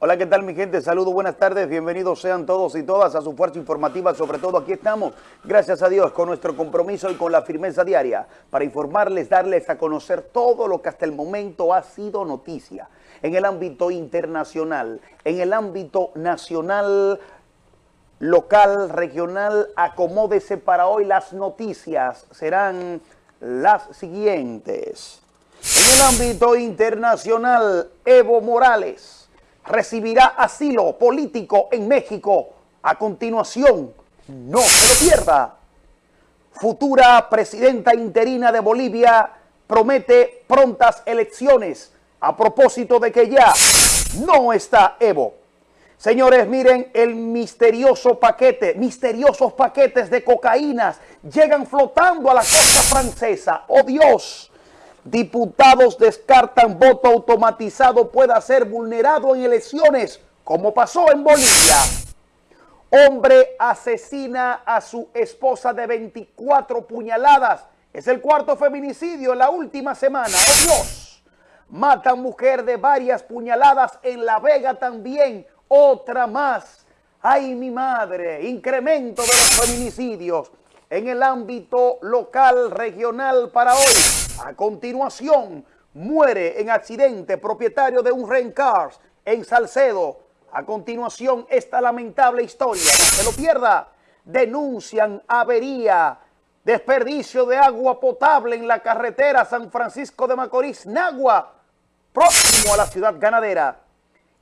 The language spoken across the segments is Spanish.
Hola, ¿qué tal mi gente? Saludos, buenas tardes, bienvenidos sean todos y todas a su fuerza informativa, sobre todo aquí estamos, gracias a Dios, con nuestro compromiso y con la firmeza diaria para informarles, darles a conocer todo lo que hasta el momento ha sido noticia en el ámbito internacional, en el ámbito nacional, local, regional, acomódese para hoy las noticias, serán las siguientes. En el ámbito internacional, Evo Morales recibirá asilo político en México. A continuación, no se lo pierda. Futura presidenta interina de Bolivia promete prontas elecciones a propósito de que ya no está Evo. Señores, miren el misterioso paquete, misteriosos paquetes de cocaínas llegan flotando a la costa francesa. ¡Oh Dios! Diputados descartan voto automatizado pueda ser vulnerado en elecciones, como pasó en Bolivia. Hombre asesina a su esposa de 24 puñaladas. Es el cuarto feminicidio en la última semana. ¡Oh Dios! Matan mujer de varias puñaladas en La Vega también. Otra más. ¡Ay, mi madre! Incremento de los feminicidios en el ámbito local, regional para hoy. A continuación, muere en accidente propietario de un rent cars en Salcedo. A continuación, esta lamentable historia, no se lo pierda. Denuncian avería, desperdicio de agua potable en la carretera San Francisco de Macorís, Nagua, próximo a la ciudad ganadera.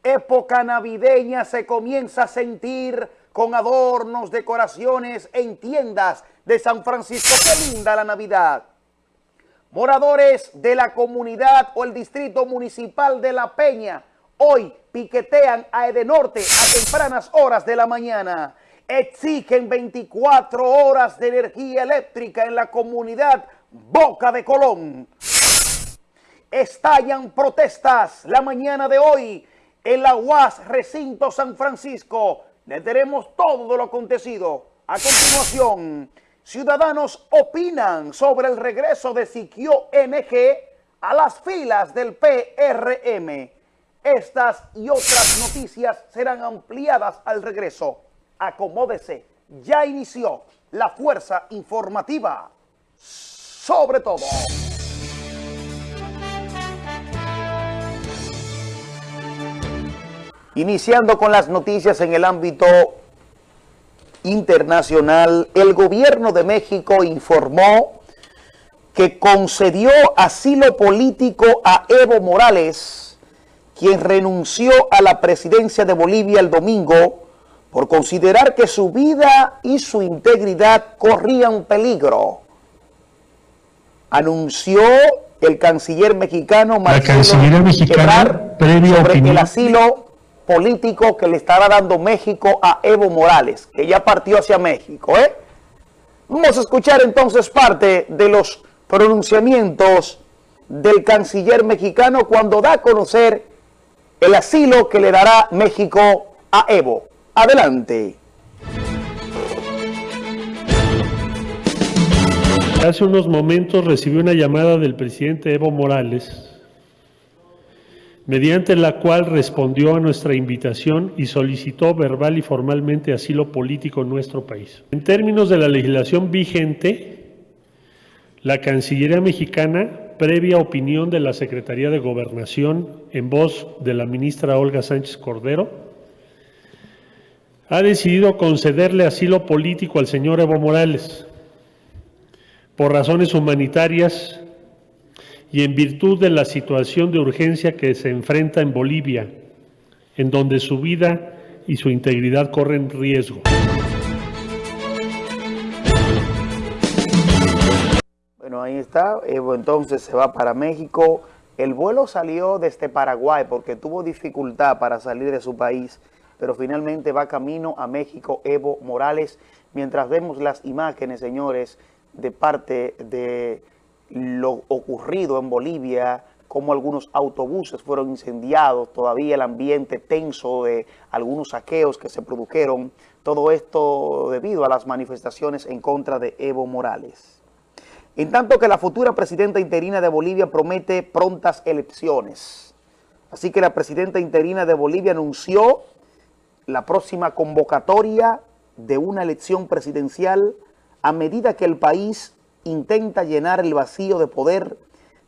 Época navideña se comienza a sentir con adornos, decoraciones en tiendas de San Francisco. ¡Qué linda la Navidad! Moradores de la comunidad o el distrito municipal de La Peña hoy piquetean a Edenorte a tempranas horas de la mañana. Exigen 24 horas de energía eléctrica en la comunidad Boca de Colón. Estallan protestas la mañana de hoy en la UAS Recinto San Francisco. Le tenemos todo lo acontecido. A continuación... Ciudadanos opinan sobre el regreso de Siquio NG a las filas del PRM. Estas y otras noticias serán ampliadas al regreso. Acomódese, ya inició la fuerza informativa. Sobre todo. Iniciando con las noticias en el ámbito internacional, el gobierno de México informó que concedió asilo político a Evo Morales, quien renunció a la presidencia de Bolivia el domingo por considerar que su vida y su integridad corrían peligro. Anunció el canciller mexicano Marcelo Ebrard sobre el asilo político que le estará dando México a Evo Morales, que ya partió hacia México. ¿eh? Vamos a escuchar entonces parte de los pronunciamientos del canciller mexicano cuando da a conocer el asilo que le dará México a Evo. Adelante. Hace unos momentos recibí una llamada del presidente Evo Morales mediante la cual respondió a nuestra invitación y solicitó verbal y formalmente asilo político en nuestro país. En términos de la legislación vigente, la Cancillería mexicana, previa opinión de la Secretaría de Gobernación en voz de la ministra Olga Sánchez Cordero, ha decidido concederle asilo político al señor Evo Morales por razones humanitarias y en virtud de la situación de urgencia que se enfrenta en Bolivia, en donde su vida y su integridad corren riesgo. Bueno, ahí está. Evo entonces se va para México. El vuelo salió desde Paraguay porque tuvo dificultad para salir de su país, pero finalmente va camino a México Evo Morales. Mientras vemos las imágenes, señores, de parte de lo ocurrido en Bolivia, como algunos autobuses fueron incendiados, todavía el ambiente tenso de algunos saqueos que se produjeron, todo esto debido a las manifestaciones en contra de Evo Morales. En tanto que la futura presidenta interina de Bolivia promete prontas elecciones. Así que la presidenta interina de Bolivia anunció la próxima convocatoria de una elección presidencial a medida que el país intenta llenar el vacío de poder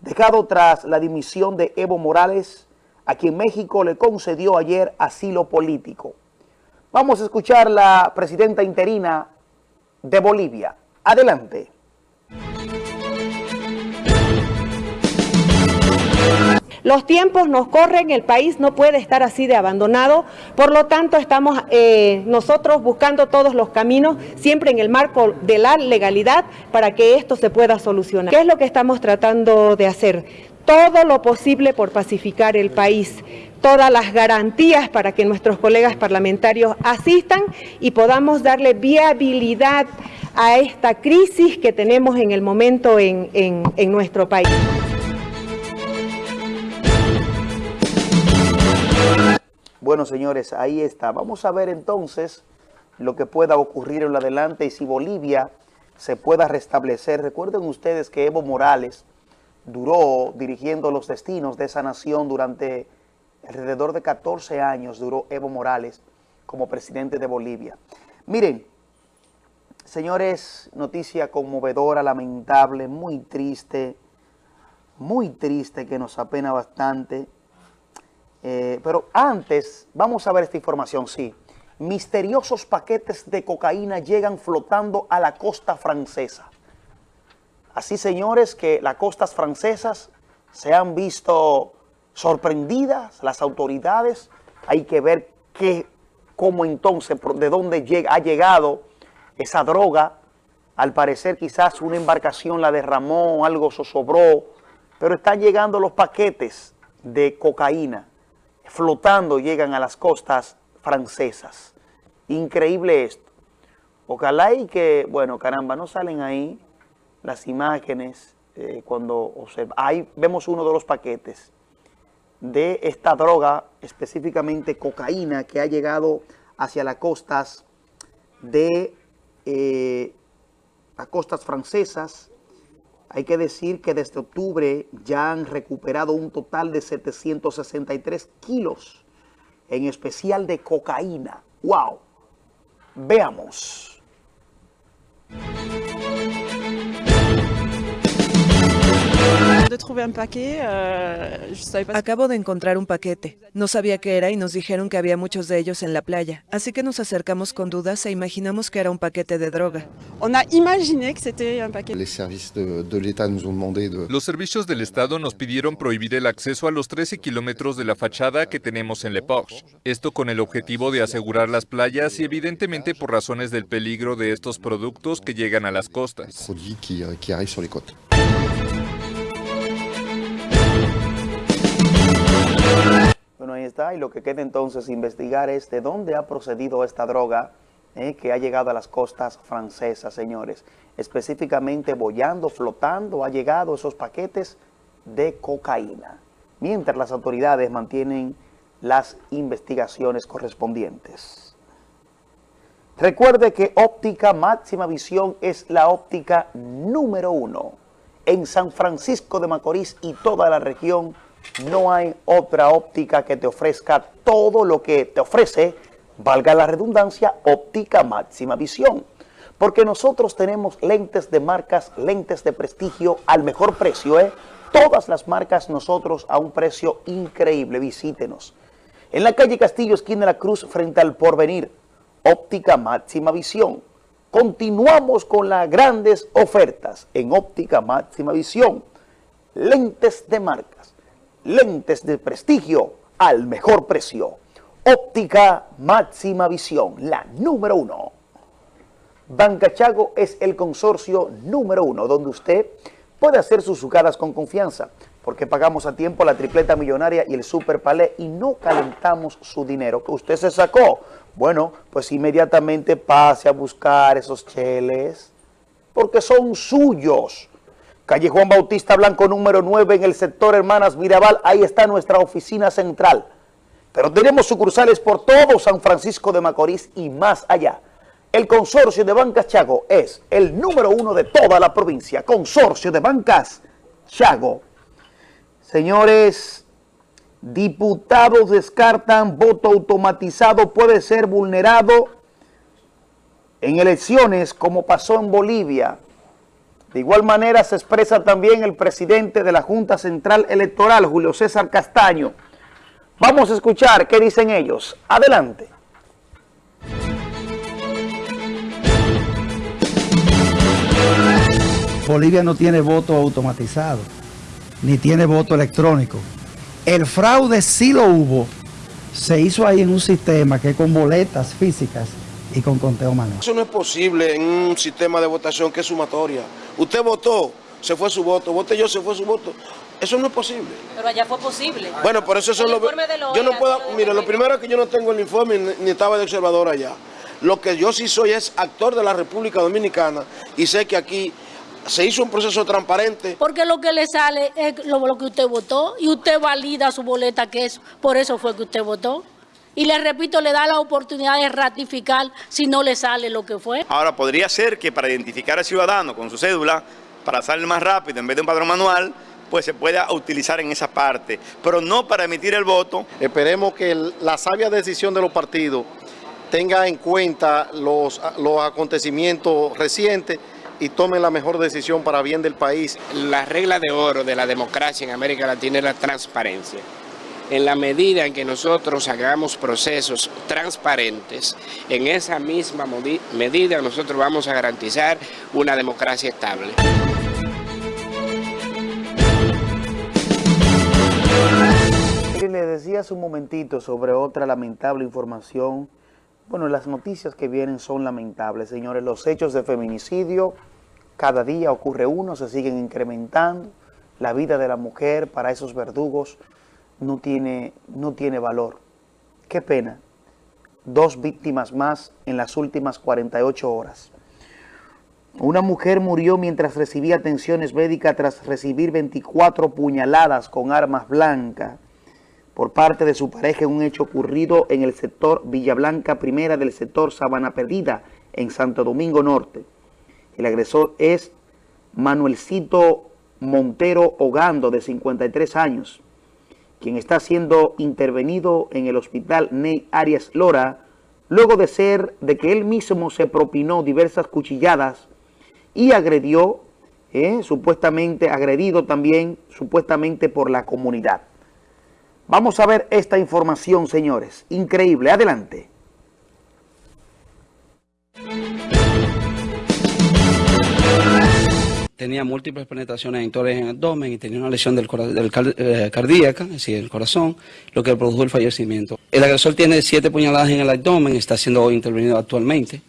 dejado tras la dimisión de Evo Morales, a quien México le concedió ayer asilo político. Vamos a escuchar la presidenta interina de Bolivia. Adelante. Los tiempos nos corren, el país no puede estar así de abandonado, por lo tanto estamos eh, nosotros buscando todos los caminos, siempre en el marco de la legalidad, para que esto se pueda solucionar. ¿Qué es lo que estamos tratando de hacer? Todo lo posible por pacificar el país, todas las garantías para que nuestros colegas parlamentarios asistan y podamos darle viabilidad a esta crisis que tenemos en el momento en, en nuestro país. Bueno, señores, ahí está. Vamos a ver entonces lo que pueda ocurrir en lo adelante y si Bolivia se pueda restablecer. Recuerden ustedes que Evo Morales duró dirigiendo los destinos de esa nación durante alrededor de 14 años, duró Evo Morales como presidente de Bolivia. Miren, señores, noticia conmovedora, lamentable, muy triste, muy triste que nos apena bastante eh, pero antes, vamos a ver esta información, sí. Misteriosos paquetes de cocaína llegan flotando a la costa francesa. Así, señores, que las costas francesas se han visto sorprendidas, las autoridades. Hay que ver qué, cómo entonces, de dónde ha llegado esa droga. Al parecer quizás una embarcación la derramó, algo sobró, pero están llegando los paquetes de cocaína flotando llegan a las costas francesas. Increíble esto. Ojalá y que, bueno, caramba, no salen ahí las imágenes eh, cuando observa. Ahí vemos uno de los paquetes de esta droga, específicamente cocaína, que ha llegado hacia las costas de eh, las costas francesas hay que decir que desde octubre ya han recuperado un total de 763 kilos, en especial de cocaína. ¡Wow! Veamos. Acabo de encontrar un paquete. No sabía qué era y nos dijeron que había muchos de ellos en la playa. Así que nos acercamos con dudas e imaginamos que era un paquete de droga. Los servicios del Estado nos pidieron prohibir el acceso a los 13 kilómetros de la fachada que tenemos en Le Porche. Esto con el objetivo de asegurar las playas y evidentemente por razones del peligro de estos productos que llegan a las costas. Y lo que queda entonces investigar es de dónde ha procedido esta droga eh, que ha llegado a las costas francesas, señores. Específicamente boyando, flotando, ha llegado esos paquetes de cocaína. Mientras las autoridades mantienen las investigaciones correspondientes. Recuerde que óptica máxima visión es la óptica número uno en San Francisco de Macorís y toda la región no hay otra óptica que te ofrezca todo lo que te ofrece, valga la redundancia, óptica máxima visión. Porque nosotros tenemos lentes de marcas, lentes de prestigio al mejor precio, ¿eh? Todas las marcas nosotros a un precio increíble, visítenos. En la calle Castillo, esquina de la Cruz, frente al Porvenir, óptica máxima visión. Continuamos con las grandes ofertas en óptica máxima visión. Lentes de marcas lentes de prestigio al mejor precio. Óptica máxima visión, la número uno. Banca Chago es el consorcio número uno, donde usted puede hacer sus jugadas con confianza, porque pagamos a tiempo la tripleta millonaria y el super palé y no calentamos su dinero que usted se sacó. Bueno, pues inmediatamente pase a buscar esos cheles, porque son suyos. Calle Juan Bautista Blanco número 9 en el sector Hermanas Mirabal, ahí está nuestra oficina central. Pero tenemos sucursales por todo San Francisco de Macorís y más allá. El consorcio de bancas Chago es el número uno de toda la provincia. Consorcio de bancas Chago. Señores, Diputados descartan voto automatizado puede ser vulnerado en elecciones como pasó en Bolivia. De igual manera se expresa también el presidente de la Junta Central Electoral, Julio César Castaño. Vamos a escuchar qué dicen ellos. Adelante. Bolivia no tiene voto automatizado, ni tiene voto electrónico. El fraude sí lo hubo, se hizo ahí en un sistema que con boletas físicas y con conteo manual. Eso no es posible en un sistema de votación que es sumatoria. Usted votó, se fue su voto, voté yo, se fue su voto. Eso no es posible. Pero allá fue posible. Bueno, por eso eso lo... Yo no puedo... Mire, lo primero es que yo no tengo el informe ni estaba de observador allá. Lo que yo sí soy es actor de la República Dominicana y sé que aquí se hizo un proceso transparente. Porque lo que le sale es lo, lo que usted votó y usted valida su boleta que es, por eso fue que usted votó. Y le repito, le da la oportunidad de ratificar si no le sale lo que fue. Ahora, podría ser que para identificar al ciudadano con su cédula, para salir más rápido en vez de un padrón manual, pues se pueda utilizar en esa parte, pero no para emitir el voto. Esperemos que la sabia decisión de los partidos tenga en cuenta los, los acontecimientos recientes y tome la mejor decisión para bien del país. La regla de oro de la democracia en América Latina es la transparencia en la medida en que nosotros hagamos procesos transparentes, en esa misma medida nosotros vamos a garantizar una democracia estable. Le decía hace un momentito sobre otra lamentable información. Bueno, las noticias que vienen son lamentables, señores. Los hechos de feminicidio, cada día ocurre uno, se siguen incrementando. La vida de la mujer para esos verdugos no tiene, no tiene valor. Qué pena. Dos víctimas más en las últimas 48 horas. Una mujer murió mientras recibía atenciones médicas tras recibir 24 puñaladas con armas blancas por parte de su pareja en un hecho ocurrido en el sector Villa Blanca Primera del sector Sabana Perdida en Santo Domingo Norte. El agresor es Manuelcito Montero Hogando, de 53 años quien está siendo intervenido en el hospital Ney Arias Lora, luego de ser de que él mismo se propinó diversas cuchilladas y agredió, eh, supuestamente agredido también, supuestamente por la comunidad. Vamos a ver esta información, señores. Increíble. Adelante. Tenía múltiples penetraciones en en el abdomen y tenía una lesión del, eh, cardíaca, es decir, el corazón, lo que produjo el fallecimiento. El agresor tiene siete puñaladas en el abdomen, está siendo intervenido actualmente.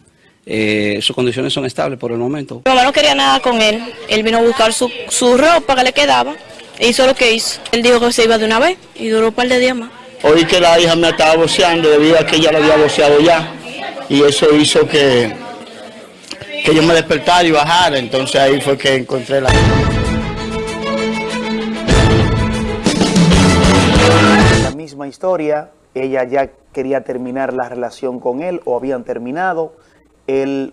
Eh, sus condiciones son estables por el momento. Mi mamá no quería nada con él. Él vino a buscar su, ropa que le quedaba e hizo lo que hizo. Él dijo que se iba de una vez y duró un par de días más. Oí que la hija me estaba boceando debido a que ella lo había boceado ya y eso hizo que que yo me despertara y bajara, entonces ahí fue que encontré la... La misma historia, ella ya quería terminar la relación con él o habían terminado, él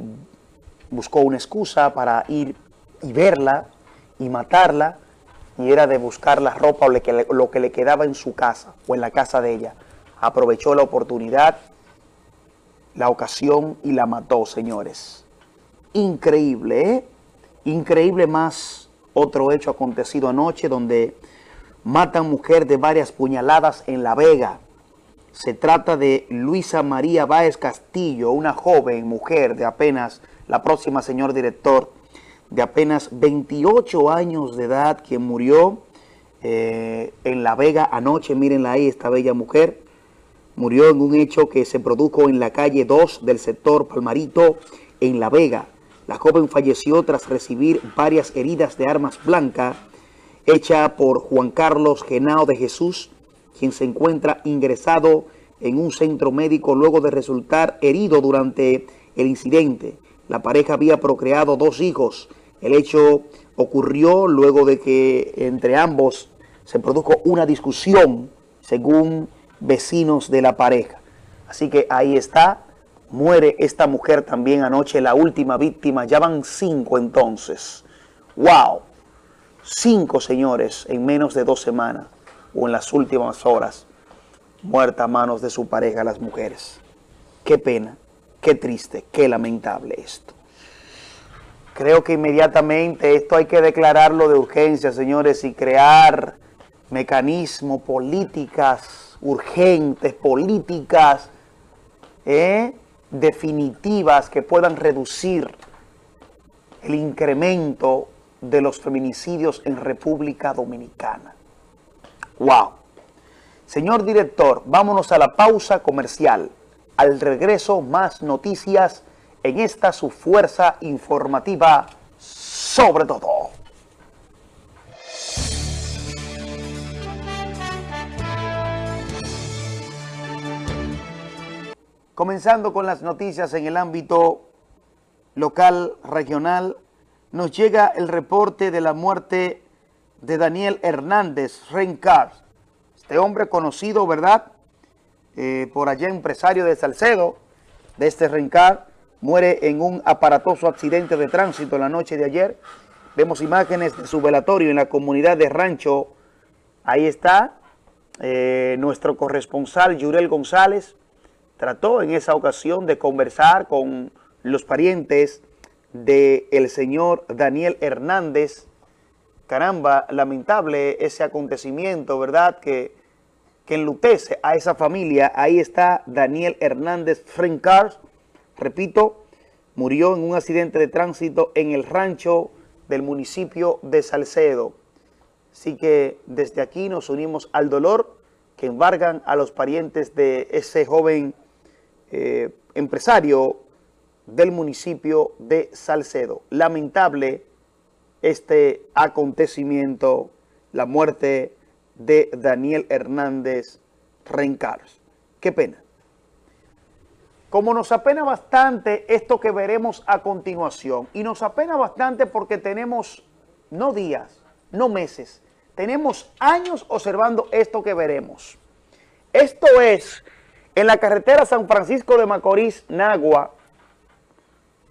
buscó una excusa para ir y verla y matarla y era de buscar la ropa o lo que le quedaba en su casa o en la casa de ella. Aprovechó la oportunidad, la ocasión y la mató, señores increíble, ¿eh? Increíble más otro hecho acontecido anoche donde matan mujer de varias puñaladas en La Vega. Se trata de Luisa María Báez Castillo, una joven mujer de apenas, la próxima señor director, de apenas 28 años de edad, quien murió eh, en La Vega anoche. Mírenla ahí, esta bella mujer. Murió en un hecho que se produjo en la calle 2 del sector Palmarito, en La Vega. La joven falleció tras recibir varias heridas de armas blancas hecha por Juan Carlos Genao de Jesús, quien se encuentra ingresado en un centro médico luego de resultar herido durante el incidente. La pareja había procreado dos hijos. El hecho ocurrió luego de que entre ambos se produjo una discusión, según vecinos de la pareja. Así que ahí está Muere esta mujer también anoche, la última víctima. Ya van cinco entonces. ¡Wow! Cinco señores en menos de dos semanas. o en las últimas horas, muerta a manos de su pareja las mujeres. Qué pena, qué triste, qué lamentable esto. Creo que inmediatamente esto hay que declararlo de urgencia, señores, y crear mecanismos, políticas urgentes, políticas ¿eh? Definitivas que puedan reducir el incremento de los feminicidios en República Dominicana. ¡Wow! Señor director, vámonos a la pausa comercial. Al regreso, más noticias en esta su fuerza informativa sobre todo. Comenzando con las noticias en el ámbito local, regional, nos llega el reporte de la muerte de Daniel Hernández Rencar. Este hombre conocido, ¿verdad? Eh, por allá empresario de Salcedo, de este Rencar, muere en un aparatoso accidente de tránsito la noche de ayer. Vemos imágenes de su velatorio en la comunidad de Rancho. Ahí está eh, nuestro corresponsal Yurel González, trató en esa ocasión de conversar con los parientes del señor Daniel Hernández. Caramba, lamentable ese acontecimiento, ¿verdad? Que, que enlutece a esa familia. Ahí está Daniel Hernández Frencars. Repito, murió en un accidente de tránsito en el rancho del municipio de Salcedo. Así que desde aquí nos unimos al dolor que embargan a los parientes de ese joven eh, empresario del municipio de Salcedo. Lamentable este acontecimiento, la muerte de Daniel Hernández Rencars. Qué pena. Como nos apena bastante esto que veremos a continuación, y nos apena bastante porque tenemos no días, no meses, tenemos años observando esto que veremos. Esto es en la carretera San Francisco de Macorís, Nagua,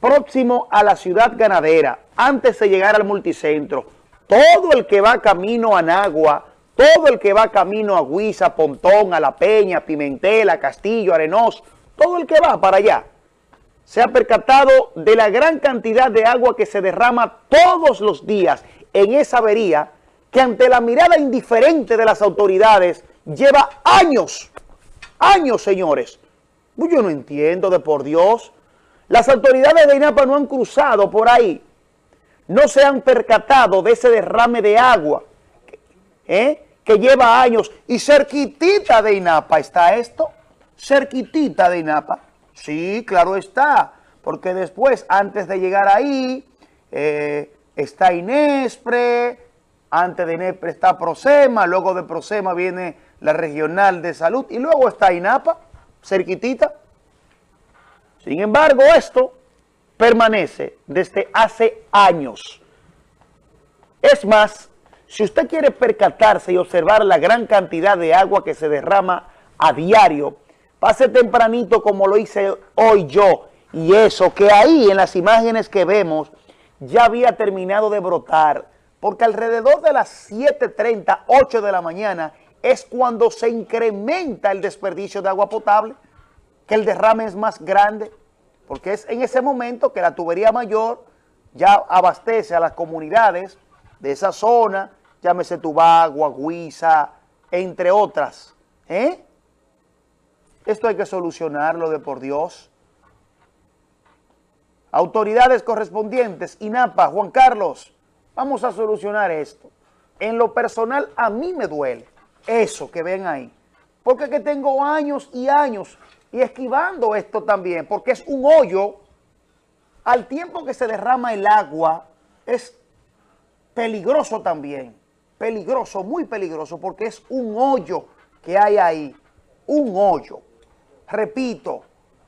próximo a la ciudad ganadera, antes de llegar al multicentro, todo el que va camino a Nagua, todo el que va camino a Huiza, Pontón, a La Peña, Pimentel, a Castillo, Arenós, todo el que va para allá, se ha percatado de la gran cantidad de agua que se derrama todos los días en esa avería que ante la mirada indiferente de las autoridades lleva años Años, señores. Yo no entiendo de por Dios. Las autoridades de INAPA no han cruzado por ahí. No se han percatado de ese derrame de agua ¿eh? que lleva años. Y cerquitita de INAPA está esto. Cerquitita de INAPA. Sí, claro está. Porque después, antes de llegar ahí, eh, está Inespre, antes de Inespre está Prosema, luego de Prosema viene la regional de salud, y luego está INAPA, cerquitita. Sin embargo, esto permanece desde hace años. Es más, si usted quiere percatarse y observar la gran cantidad de agua que se derrama a diario, pase tempranito como lo hice hoy yo, y eso que ahí en las imágenes que vemos ya había terminado de brotar, porque alrededor de las 7.30, 8 de la mañana, es cuando se incrementa el desperdicio de agua potable, que el derrame es más grande, porque es en ese momento que la tubería mayor ya abastece a las comunidades de esa zona, llámese Tubagua, Guisa, entre otras. ¿eh? Esto hay que solucionarlo de por Dios. Autoridades correspondientes, INAPA, Juan Carlos, vamos a solucionar esto. En lo personal, a mí me duele eso que ven ahí. Porque que tengo años y años y esquivando esto también, porque es un hoyo, al tiempo que se derrama el agua, es peligroso también, peligroso, muy peligroso, porque es un hoyo que hay ahí, un hoyo. Repito,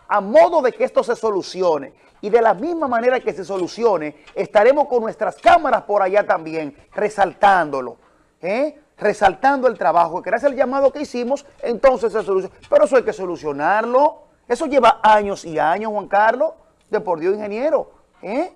a modo de que esto se solucione, y de la misma manera que se solucione, estaremos con nuestras cámaras por allá también, resaltándolo, ¿eh? Resaltando el trabajo, que gracias al llamado que hicimos, entonces se soluciona. Pero eso hay que solucionarlo. Eso lleva años y años, Juan Carlos, de por Dios, ingeniero. ¿eh?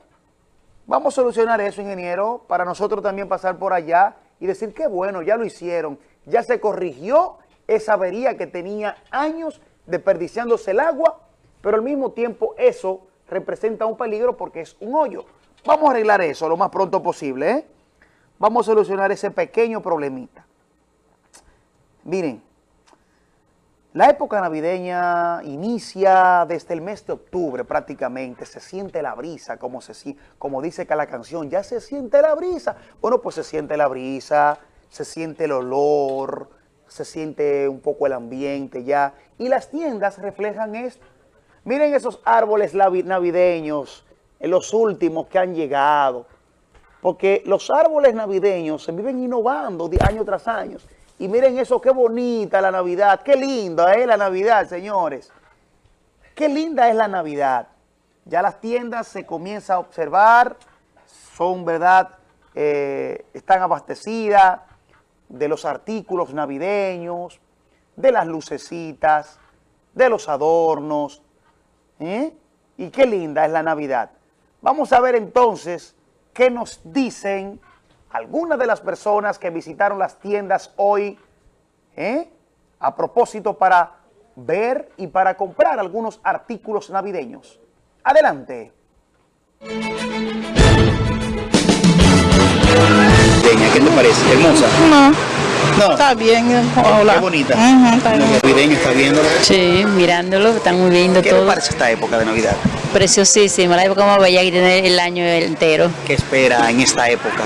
Vamos a solucionar eso, ingeniero, para nosotros también pasar por allá y decir, qué bueno, ya lo hicieron, ya se corrigió esa avería que tenía años desperdiciándose el agua, pero al mismo tiempo eso representa un peligro porque es un hoyo. Vamos a arreglar eso lo más pronto posible, ¿eh? Vamos a solucionar ese pequeño problemita. Miren, la época navideña inicia desde el mes de octubre prácticamente, se siente la brisa, como, se, como dice que la canción, ya se siente la brisa. Bueno, pues se siente la brisa, se siente el olor, se siente un poco el ambiente ya, y las tiendas reflejan esto. Miren esos árboles navideños, los últimos que han llegado, porque los árboles navideños se viven innovando de año tras año. Y miren eso, qué bonita la Navidad, qué linda es la Navidad, señores. Qué linda es la Navidad. Ya las tiendas se comienza a observar, son, ¿verdad?, eh, están abastecidas de los artículos navideños, de las lucecitas, de los adornos. ¿eh? Y qué linda es la Navidad. Vamos a ver entonces qué nos dicen algunas de las personas que visitaron las tiendas hoy ¿eh? a propósito para ver y para comprar algunos artículos navideños. Adelante. ¿Qué te parece? ¿Hermosa? No. No. Está bien, hola. Qué bonita. Uh está bien. navideño, ¿estás viéndolo? Sí, mirándolo, está muy lindo ¿Qué todo. ¿Qué te parece esta época de Navidad? Preciosísima, la época más bella que tiene el año entero. ¿Qué espera en esta época?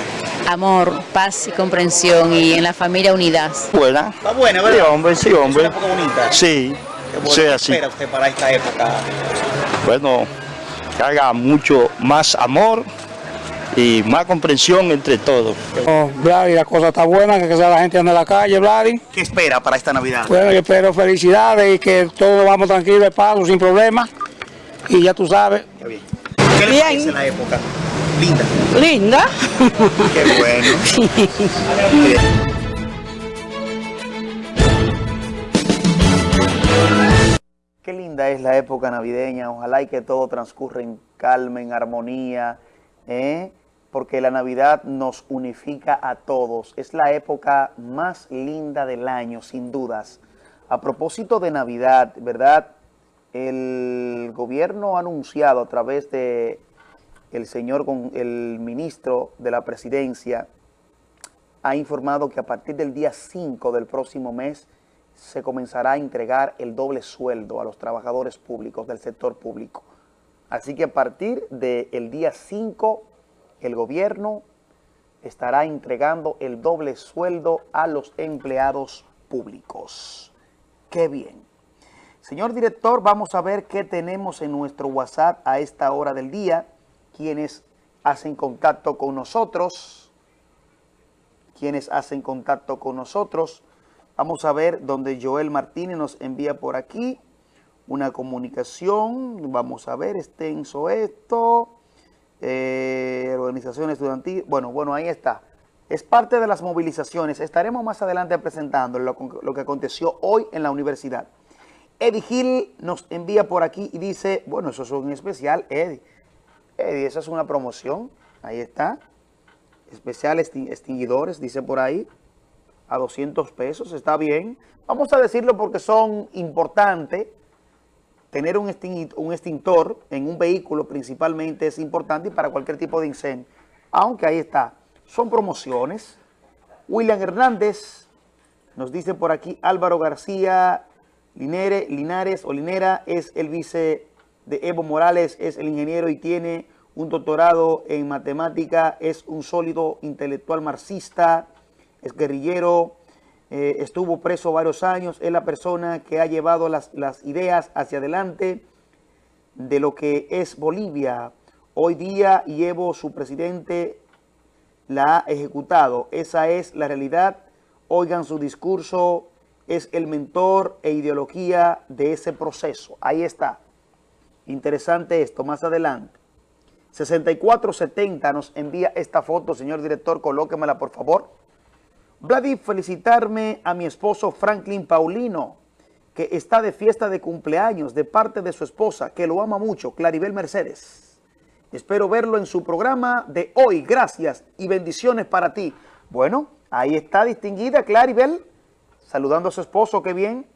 Amor, paz y comprensión y en la familia unidad. Buena. Está buena, ¿verdad? Sí, hombre, sí, hombre. ¿Es una época bonita? Sí. Qué, sí, ¿Qué espera usted para esta época? Bueno, que haga mucho más amor y más comprensión entre todos. Oh, Vladi, la cosa está buena, que sea la gente anda en la calle, Vladi. ¿Qué espera para esta Navidad? Bueno, yo espero felicidades y que todos vamos tranquilos de paso, sin problemas. Y ya tú sabes. Qué bien. ¿Qué le parece la época? Linda. Linda. Qué bueno. Qué linda es la época navideña. Ojalá y que todo transcurra en calma, en armonía. ¿eh? porque la Navidad nos unifica a todos. Es la época más linda del año, sin dudas. A propósito de Navidad, ¿verdad? El gobierno ha anunciado a través de el señor, el ministro de la presidencia, ha informado que a partir del día 5 del próximo mes se comenzará a entregar el doble sueldo a los trabajadores públicos del sector público. Así que a partir del día 5 el gobierno estará entregando el doble sueldo a los empleados públicos. ¡Qué bien! Señor director, vamos a ver qué tenemos en nuestro WhatsApp a esta hora del día. Quienes hacen contacto con nosotros. Quienes hacen contacto con nosotros. Vamos a ver donde Joel Martínez nos envía por aquí una comunicación. Vamos a ver, extenso esto eh, organización estudiantil, bueno, bueno, ahí está. Es parte de las movilizaciones. Estaremos más adelante presentando lo, lo que aconteció hoy en la universidad. Eddie Gil nos envía por aquí y dice, bueno, eso es un especial, Eddie. Eddie, esa es una promoción. Ahí está. Especial extinguidores, dice por ahí. A 200 pesos, está bien. Vamos a decirlo porque son importantes tener un extintor en un vehículo principalmente es importante y para cualquier tipo de incendio. Aunque ahí está, son promociones. William Hernández nos dice por aquí Álvaro García Linere, Linares o Linera es el vice de Evo Morales, es el ingeniero y tiene un doctorado en matemática, es un sólido intelectual marxista, es guerrillero, eh, estuvo preso varios años, es la persona que ha llevado las, las ideas hacia adelante de lo que es Bolivia. Hoy día y Evo, su presidente, la ha ejecutado. Esa es la realidad. Oigan su discurso, es el mentor e ideología de ese proceso. Ahí está. Interesante esto, más adelante. 6470 nos envía esta foto, señor director, colóquemela por favor. Vladi, felicitarme a mi esposo Franklin Paulino, que está de fiesta de cumpleaños de parte de su esposa, que lo ama mucho, Claribel Mercedes. Espero verlo en su programa de hoy. Gracias y bendiciones para ti. Bueno, ahí está distinguida Claribel. Saludando a su esposo, qué bien.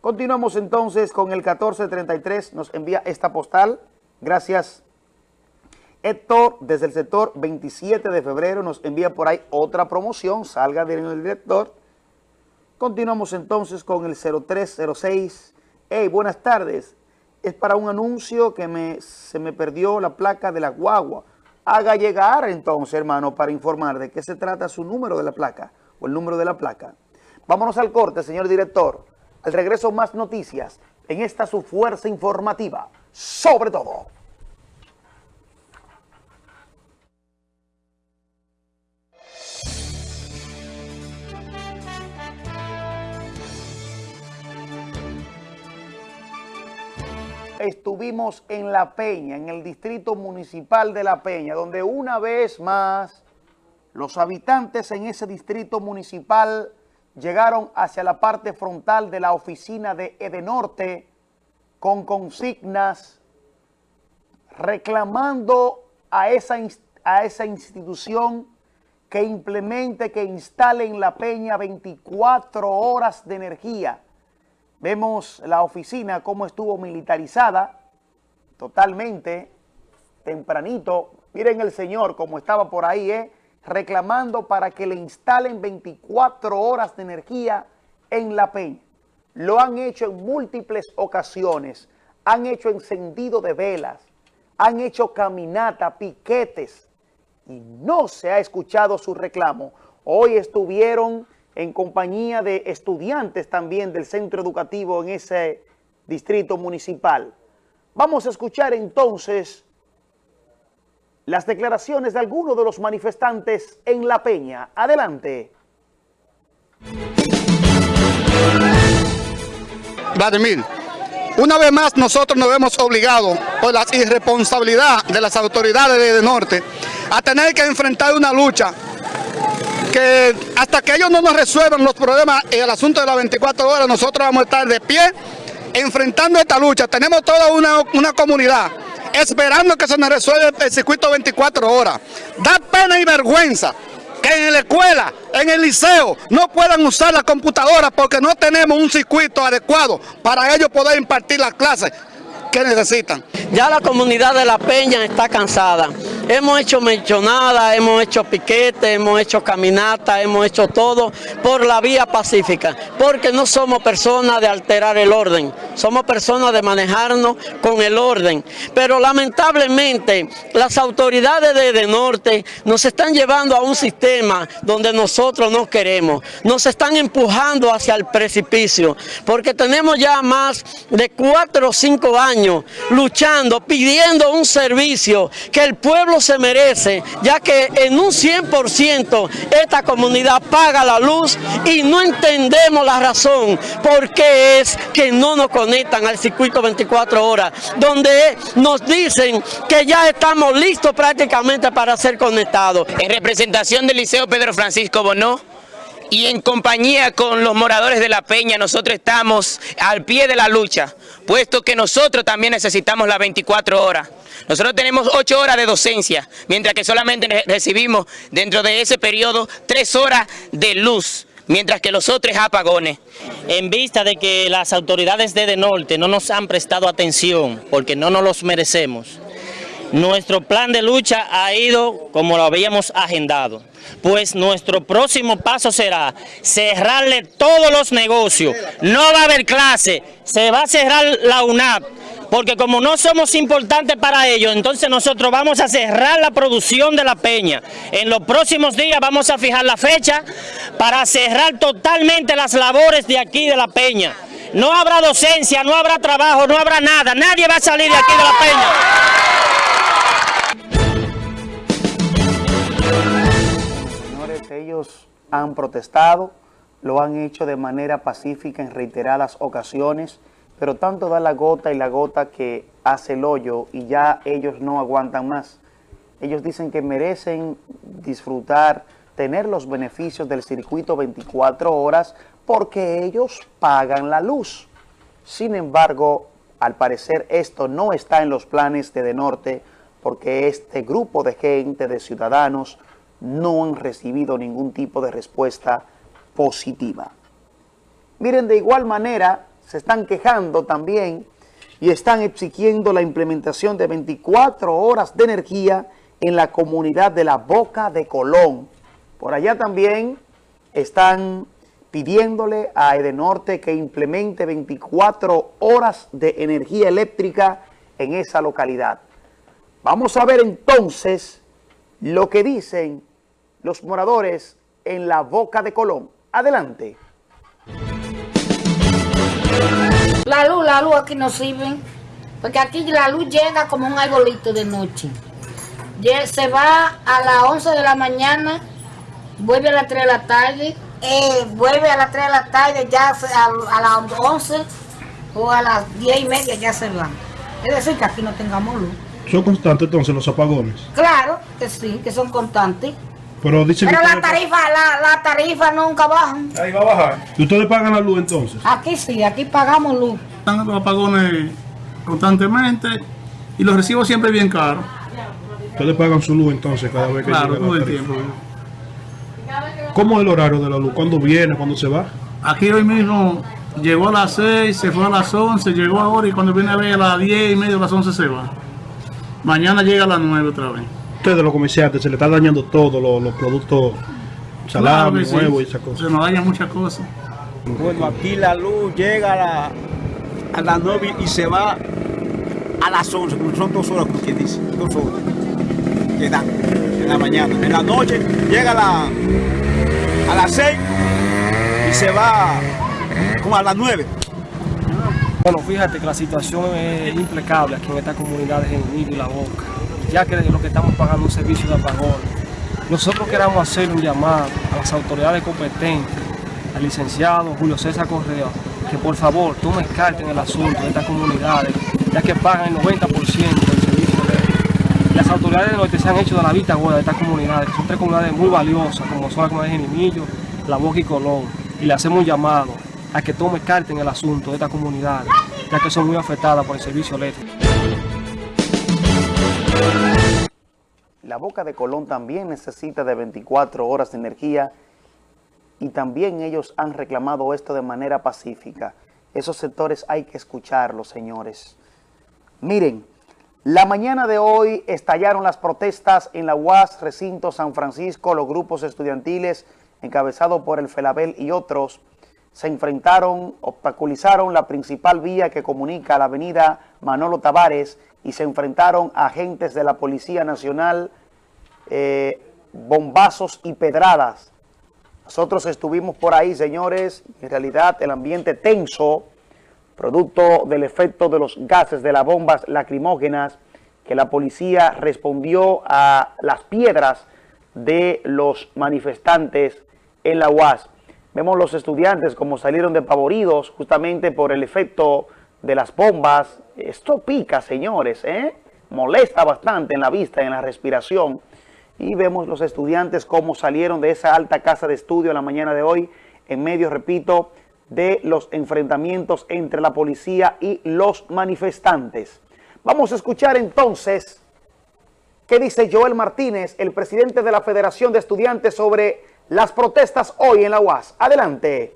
Continuamos entonces con el 1433, nos envía esta postal. Gracias. Héctor, desde el sector 27 de febrero, nos envía por ahí otra promoción. Salga del director. Continuamos entonces con el 0306. Hey, buenas tardes. Es para un anuncio que me, se me perdió la placa de la guagua. Haga llegar entonces, hermano, para informar de qué se trata su número de la placa o el número de la placa. Vámonos al corte, señor director. Al regreso, más noticias en esta su fuerza informativa. Sobre todo. estuvimos en La Peña, en el distrito municipal de La Peña, donde una vez más los habitantes en ese distrito municipal llegaron hacia la parte frontal de la oficina de Edenorte con consignas reclamando a esa, a esa institución que implemente, que instale en La Peña 24 horas de energía Vemos la oficina cómo estuvo militarizada totalmente, tempranito. Miren el señor como estaba por ahí, ¿eh? Reclamando para que le instalen 24 horas de energía en La Peña. Lo han hecho en múltiples ocasiones, han hecho encendido de velas, han hecho caminata, piquetes, y no se ha escuchado su reclamo. Hoy estuvieron en compañía de estudiantes también del centro educativo en ese distrito municipal. Vamos a escuchar entonces las declaraciones de algunos de los manifestantes en La Peña. Adelante. Vladimir, una vez más nosotros nos vemos obligados por la irresponsabilidad de las autoridades de norte a tener que enfrentar una lucha que hasta que ellos no nos resuelvan los problemas en el asunto de las 24 horas, nosotros vamos a estar de pie enfrentando esta lucha. Tenemos toda una, una comunidad esperando que se nos resuelva el circuito 24 horas. Da pena y vergüenza que en la escuela, en el liceo, no puedan usar la computadora porque no tenemos un circuito adecuado para ellos poder impartir las clases que necesitan. Ya la comunidad de La Peña está cansada. Hemos hecho mencionada, hemos hecho piquete, hemos hecho caminata, hemos hecho todo por la vía pacífica, porque no somos personas de alterar el orden, somos personas de manejarnos con el orden. Pero lamentablemente las autoridades de, de Norte nos están llevando a un sistema donde nosotros no queremos, nos están empujando hacia el precipicio, porque tenemos ya más de cuatro o cinco años luchando, pidiendo un servicio que el pueblo se merece, ya que en un 100% esta comunidad paga la luz y no entendemos la razón por qué es que no nos conectan al circuito 24 horas, donde nos dicen que ya estamos listos prácticamente para ser conectados. En representación del Liceo Pedro Francisco Bonó, y en compañía con los moradores de La Peña nosotros estamos al pie de la lucha, puesto que nosotros también necesitamos las 24 horas. Nosotros tenemos ocho horas de docencia, mientras que solamente recibimos dentro de ese periodo tres horas de luz mientras que los otros apagones. En vista de que las autoridades de, de Norte no nos han prestado atención, porque no nos los merecemos, nuestro plan de lucha ha ido como lo habíamos agendado, pues nuestro próximo paso será cerrarle todos los negocios, no va a haber clase, se va a cerrar la UNAP, porque como no somos importantes para ellos, entonces nosotros vamos a cerrar la producción de la peña. En los próximos días vamos a fijar la fecha para cerrar totalmente las labores de aquí de la peña. No habrá docencia, no habrá trabajo, no habrá nada, nadie va a salir de aquí de la peña. Ellos han protestado, lo han hecho de manera pacífica en reiteradas ocasiones, pero tanto da la gota y la gota que hace el hoyo y ya ellos no aguantan más. Ellos dicen que merecen disfrutar, tener los beneficios del circuito 24 horas porque ellos pagan la luz. Sin embargo, al parecer esto no está en los planes de De Norte porque este grupo de gente, de ciudadanos, no han recibido ningún tipo de respuesta positiva. Miren, de igual manera, se están quejando también y están exigiendo la implementación de 24 horas de energía en la comunidad de la Boca de Colón. Por allá también están pidiéndole a Edenorte que implemente 24 horas de energía eléctrica en esa localidad. Vamos a ver entonces lo que dicen los moradores en la Boca de Colón. Adelante. La luz, la luz aquí no sirve, porque aquí la luz llega como un arbolito de noche. Se va a las 11 de la mañana, vuelve a las 3 de la tarde, eh, vuelve a las 3 de la tarde, ya a, las 11 o a las 10 y media ya se va. Es decir, que aquí no tengamos luz. ¿Son constantes entonces los apagones? Claro que sí, que son constantes. Pero, dicen Pero la tarifa, la, la, tarifa nunca baja. Ahí va a bajar. ¿Y ustedes pagan la luz entonces? Aquí sí, aquí pagamos luz. Están los apagones constantemente y los recibo siempre bien caros. Ustedes pagan su luz entonces cada vez que claro, todo el tiempo. ¿Cómo es el horario de la luz? ¿Cuándo viene? ¿Cuándo se va? Aquí hoy mismo llegó a las 6, se fue a las 11, llegó ahora y cuando viene a ver a las 10 y media, a las 11 se va. Mañana llega a las 9 otra vez ustedes los comerciantes se le está dañando todo, los, productos salami, huevos y esas cosas. Se nos dañan muchas cosas. Bueno, aquí la luz llega a, la, a las 9 y se va a las 11, son dos horas, como quien dice, dos horas. Quedan en la mañana. En la noche llega a, la, a las 6 y se va como a las 9. Bueno, fíjate que la situación es impecable aquí en esta comunidad de Genil y La Boca ya que lo que estamos pagando un servicio de apagón. Nosotros queremos hacer un llamado a las autoridades competentes, al licenciado Julio César Correa, que por favor tomen carta en el asunto de estas comunidades, ya que pagan el 90% del servicio de Las autoridades de norte se han hecho de la vista gorda de estas comunidades, que son tres comunidades muy valiosas, como son las comunidades de Genimillo, La Boca y Colón, y le hacemos un llamado a que tome carta en el asunto de estas comunidades, ya que son muy afectadas por el servicio eléctrico. Boca de Colón también necesita de 24 horas de energía y también ellos han reclamado esto de manera pacífica. Esos sectores hay que escucharlos, señores. Miren, la mañana de hoy estallaron las protestas en la UAS, recinto San Francisco, los grupos estudiantiles encabezados por el FELABEL y otros se enfrentaron, obstaculizaron la principal vía que comunica la avenida Manolo Tavares y se enfrentaron a agentes de la Policía Nacional, eh, bombazos y pedradas. Nosotros estuvimos por ahí, señores, en realidad el ambiente tenso, producto del efecto de los gases de las bombas lacrimógenas, que la policía respondió a las piedras de los manifestantes en la UAS. Vemos los estudiantes como salieron despavoridos justamente por el efecto de las bombas. Esto pica, señores, ¿eh? molesta bastante en la vista en la respiración. Y vemos los estudiantes cómo salieron de esa alta casa de estudio en la mañana de hoy, en medio, repito, de los enfrentamientos entre la policía y los manifestantes. Vamos a escuchar entonces qué dice Joel Martínez, el presidente de la Federación de Estudiantes, sobre las protestas hoy en la UAS. Adelante.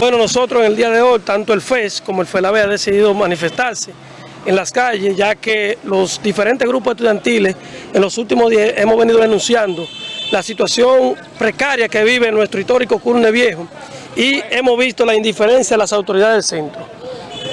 Bueno, nosotros en el día de hoy, tanto el FES como el FELABE han decidido manifestarse en las calles, ya que los diferentes grupos estudiantiles en los últimos días hemos venido denunciando la situación precaria que vive nuestro histórico Curne Viejo y hemos visto la indiferencia de las autoridades del centro.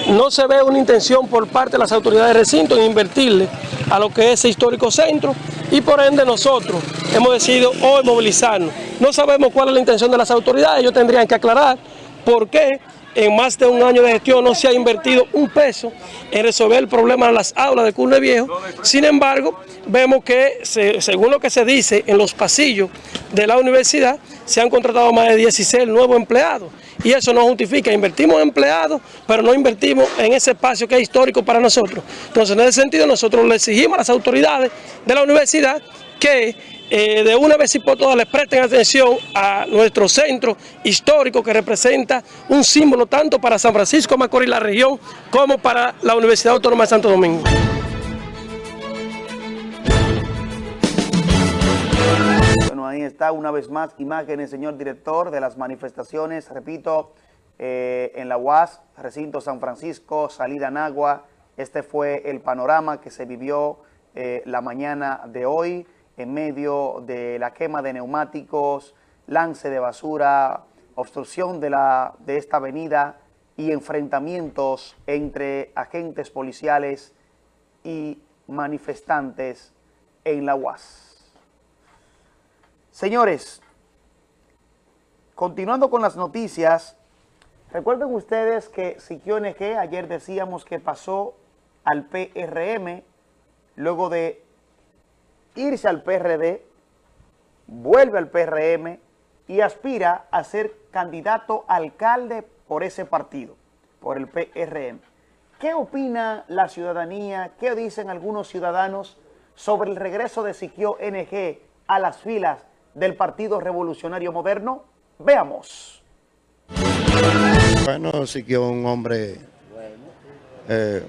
No se ve una intención por parte de las autoridades del recinto en invertirle a lo que es ese histórico centro y por ende nosotros hemos decidido hoy movilizarnos. No sabemos cuál es la intención de las autoridades, ellos tendrían que aclarar por qué en más de un año de gestión no se ha invertido un peso en resolver el problema de las aulas de Curne Viejo. Sin embargo, vemos que según lo que se dice en los pasillos de la universidad, se han contratado más de 16 nuevos empleados y eso no justifica. Invertimos en empleados, pero no invertimos en ese espacio que es histórico para nosotros. Entonces, en ese sentido, nosotros le exigimos a las autoridades de la universidad que eh, de una vez y por todas les presten atención a nuestro centro histórico que representa un símbolo tanto para San Francisco Macorís la región como para la Universidad Autónoma de Santo Domingo. Bueno, ahí está una vez más imágenes, señor director, de las manifestaciones, repito, eh, en la UAS, recinto San Francisco, salida Nagua. Este fue el panorama que se vivió eh, la mañana de hoy en medio de la quema de neumáticos, lance de basura, obstrucción de, la, de esta avenida y enfrentamientos entre agentes policiales y manifestantes en la UAS. Señores, continuando con las noticias, recuerden ustedes que Siquio NG, ayer decíamos que pasó al PRM, luego de irse al PRD, vuelve al PRM y aspira a ser candidato alcalde por ese partido, por el PRM. ¿Qué opina la ciudadanía? ¿Qué dicen algunos ciudadanos sobre el regreso de Siquio NG a las filas del Partido Revolucionario Moderno? Veamos. Bueno, Siquio es un hombre eh,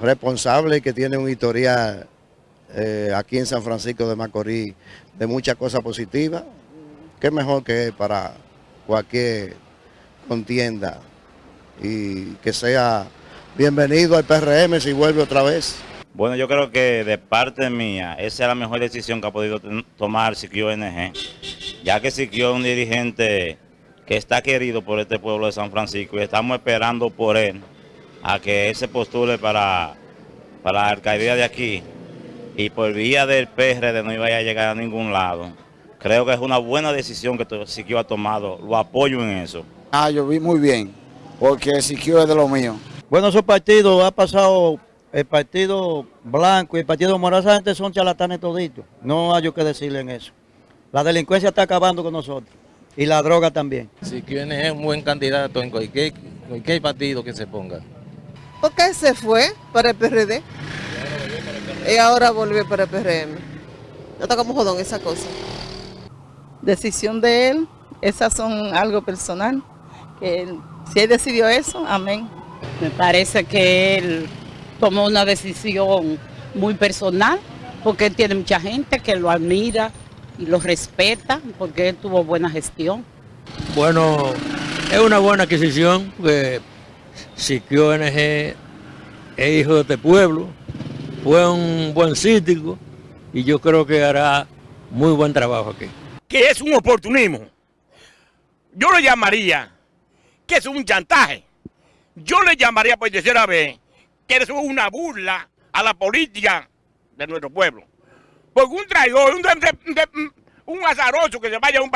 responsable que tiene un historial eh, aquí en San Francisco de Macorís de muchas cosas positivas. Qué mejor que para cualquier contienda y que sea bienvenido al PRM si vuelve otra vez. Bueno, yo creo que de parte mía, esa es la mejor decisión que ha podido tomar Siquio NG, ya que Siquio es un dirigente que está querido por este pueblo de San Francisco y estamos esperando por él a que él se postule para, para la alcaldía de aquí y por vía del PRD no iba a llegar a ningún lado. Creo que es una buena decisión que Siquio ha tomado, lo apoyo en eso. Ah, yo vi muy bien, porque Siquio es de lo mío. Bueno, esos partidos ha pasado el partido blanco y el partido morado, esa gente son charlatanes toditos. No hay yo que decirle en eso. La delincuencia está acabando con nosotros y la droga también. Si quién es un buen candidato en cualquier, cualquier partido que se ponga. ¿Por qué se fue para el PRD? Y ahora volvió para el PRM. No está como jodón esa cosa. Decisión de él, esas son algo personal. Que si él decidió eso, amén. Me parece que él tomó una decisión muy personal, porque él tiene mucha gente que lo admira y lo respeta, porque él tuvo buena gestión. Bueno, es una buena adquisición, porque Siquio NG es hijo de este pueblo, fue un buen cítico y yo creo que hará muy buen trabajo aquí. Que es un oportunismo. Yo lo llamaría que es un chantaje yo le llamaría por tercera vez que es una burla a la política de nuestro pueblo. Porque un traidor, un, azaroso que se vaya a un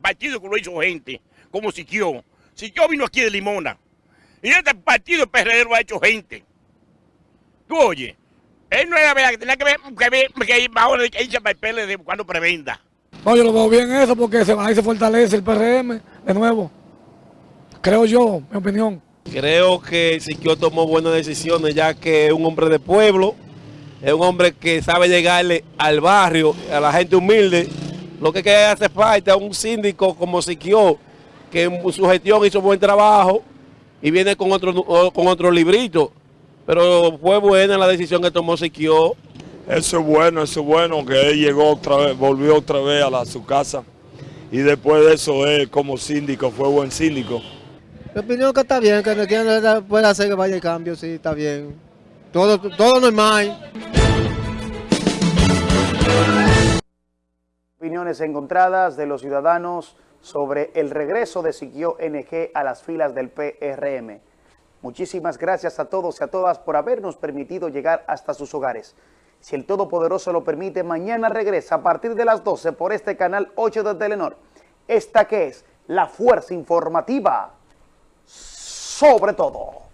partido que lo hizo gente, como Siquio. Siquio vino aquí de Limona. Y este partido PRD lo ha hecho gente. Tú oye, él no era verdad que tenía que ver, que, ver, que ir que irse para el PLD cuando prevenda. No, yo lo veo bien eso porque se, ahí se fortalece el PRM de nuevo. Creo yo, mi opinión. Creo que Siquio tomó buenas decisiones ya que es un hombre de pueblo, es un hombre que sabe llegarle al barrio, a la gente humilde. Lo que hace falta es un síndico como Siquio, que en su gestión hizo buen trabajo y viene con otro, con otro librito. Pero fue buena la decisión que tomó Siquio. Eso es bueno, eso es bueno, que él llegó otra vez, volvió otra vez a, su casa. Y después de eso, él como síndico, fue buen síndico. Mi opinión que está bien, que no puede hacer que vaya el cambio, sí, está bien. Todo, todo normal. Opiniones encontradas de los ciudadanos sobre el regreso de Siquio NG a las filas del PRM. Muchísimas gracias a todos y a todas por habernos permitido llegar hasta sus hogares. Si el Todopoderoso lo permite, mañana regresa a partir de las 12 por este canal 8 de Telenor. Esta que es la Fuerza Informativa sobre todo.